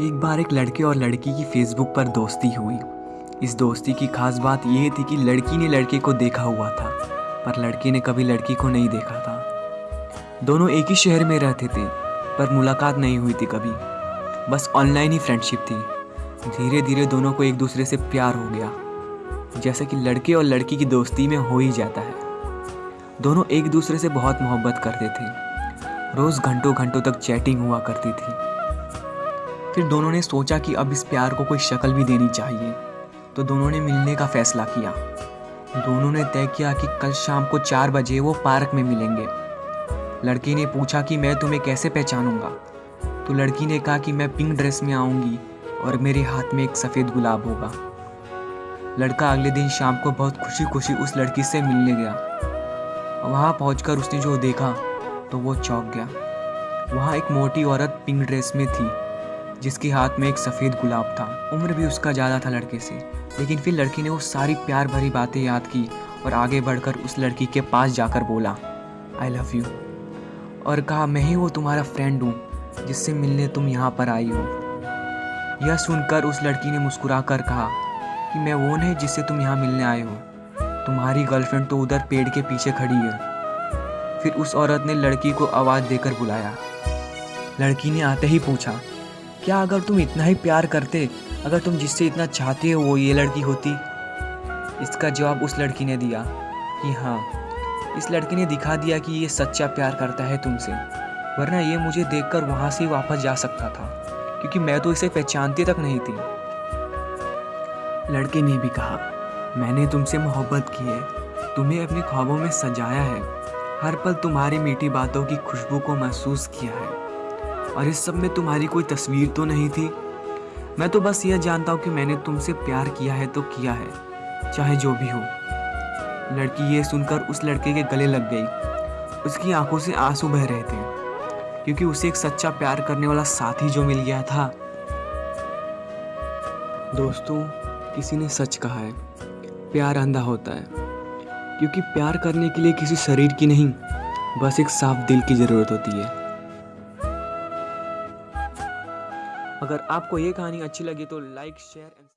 एक बार एक लड़के और लड़की की फेसबुक पर दोस्ती हुई। इस दोस्ती की खास बात यह थी कि लड़की ने लड़के को देखा हुआ था, पर लड़के ने कभी लड़की को नहीं देखा था। दोनों एक ही शहर में रहते थे, पर मुलाकात नहीं हुई थी कभी। बस ऑनलाइन ही फ्रेंडशिप थी। धीरे धीरे दोनों को एक दूसरे से प्यार हो गया, जैसा कि लड़के और लड़की की दोस्ती में हो ही जाता है। दोनों एक दूसरे से बहुत मोहब्बत करते थे। रोज़ घंटों घंटों तक चैटिंग हुआ करती थी। फिर दोनों ने सोचा कि अब इस प्यार को कोई शक्ल भी देनी चाहिए। तो दोनों ने मिलने का फैसला किया। दोनों ने तय किया कि कल शाम को चार बजे वो पार्क में मिलेंगे। लड़की ने पूछा कि मैं तुम्हें कैसे पहचानूँगा? तो लड़की ने कहा कि मैं पिंक ड्रेस में आऊँगी और मेरे हाथ में एक सफ़ेद गुलाब होगा। लड़का अगले दिन शाम को बहुत खुशी खुशी उस लड़की से मिलने गया। वहाँ पहुँच उसने जो देखा तो वो चौंक गया। वहाँ एक मोटी औरत पिंक ड्रेस में थी। जिसके हाथ में एक सफ़ेद गुलाब था। उम्र भी उसका ज़्यादा था लड़के से। लेकिन फिर लड़की ने वो सारी प्यार भरी बातें याद की और आगे बढ़कर उस लड़की के पास जाकर बोला आई लव यू और कहा, मैं ही वो तुम्हारा फ्रेंड हूँ, जिससे मिलने तुम यहाँ पर आई हो. यह सुनकर उस लड़की ने मुस्कुरा कर कहा कि, मैं वो नहीं जिससे तुम यहाँ मिलने आए हो। तुम्हारी गर्लफ्रेंड तो उधर पेड़ के पीछे खड़ी है। फिर उस औरत ने लड़की को आवाज़ देकर बुलाया। लड़की ने आते ही पूछा क्या अगर तुम इतना ही प्यार करते, अगर तुम जिससे इतना चाहते हो वो ये लड़की होती? इसका जवाब उस लड़की ने दिया कि हाँ इस लड़की ने दिखा दिया कि ये सच्चा प्यार करता है तुमसे, वरना ये मुझे देखकर वहाँ से वापस जा सकता था, क्योंकि मैं तो इसे पहचानती तक नहीं थी। लड़के ने भी कहा, मैंने तुमसे मोहब्बत की है, तुम्हें अपने ख्वाबों में सजाया है, हर पल तुम्हारी मीठी बातों की खुशबू को महसूस किया है। और इस सब में तुम्हारी कोई तस्वीर तो नहीं थी? मैं तो बस यह जानता हूँ कि मैंने तुमसे प्यार किया है तो किया है, चाहे जो भी हो। लड़की ये सुनकर उस लड़के के गले लग गई। उसकी आँखों से आँसू बह रहे थे, क्योंकि उसे एक सच्चा प्यार करने वाला साथी जो मिल गया था। दोस्तों, किसी ने सच कहा है, प्यार अंधा होता है। क्योंकि प्यार करने के लिए किसी शरीर की नहीं, बस एक साफ़ दिल की ज़रूरत होती है। अगर आपको ये कहानी अच्छी लगी तो लाइक शेयर एंड